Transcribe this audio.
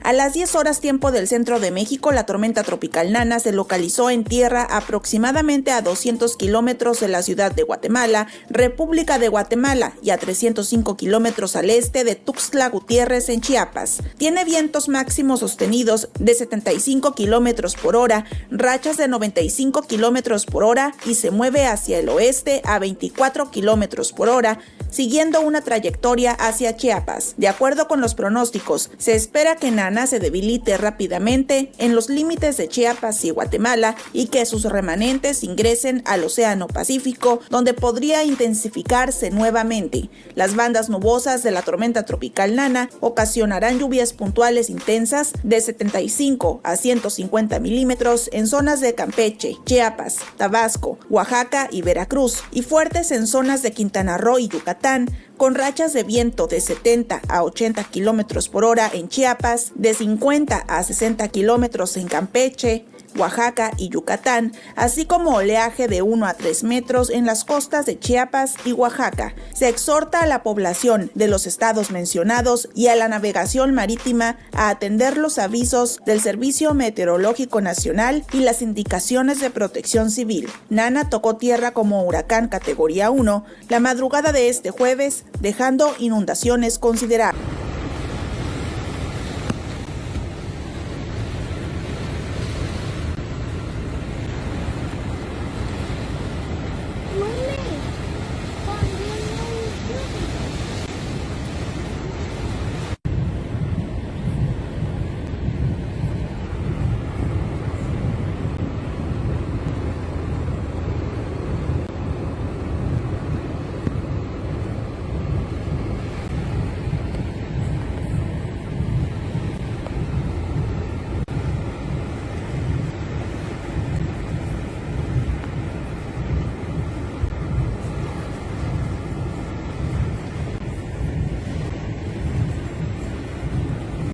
A las 10 horas tiempo del centro de México, la tormenta tropical Nana se localizó en tierra aproximadamente a 200 kilómetros de la ciudad de Guatemala, República de Guatemala, y a 305 kilómetros al este de Tuxtla Gutiérrez en Chiapas. Tiene vientos máximos sostenidos de 75 kilómetros por hora, rachas de 95 kilómetros por hora y se mueve hacia el oeste a 24 kilómetros por hora, siguiendo una trayectoria hacia Chiapas. De acuerdo con los pronósticos, se espera que Nana se debilite rápidamente en los límites de Chiapas y Guatemala y que sus remanentes ingresen al Océano Pacífico, donde podría intensificarse nuevamente. Las bandas nubosas de la tormenta tropical Nana ocasionarán lluvias puntuales intensas de 75 a 150 milímetros en zonas de Campeche, Chiapas, Tabasco, Oaxaca y Veracruz, y fuertes en zonas de Quintana Roo y Yucatán, con rachas de viento de 70 a 80 kilómetros por hora en Chiapas, de 50 a 60 kilómetros en Campeche, Oaxaca y Yucatán, así como oleaje de 1 a 3 metros en las costas de Chiapas y Oaxaca. Se exhorta a la población de los estados mencionados y a la navegación marítima a atender los avisos del Servicio Meteorológico Nacional y las indicaciones de protección civil. Nana tocó tierra como huracán categoría 1 la madrugada de este jueves, dejando inundaciones considerables.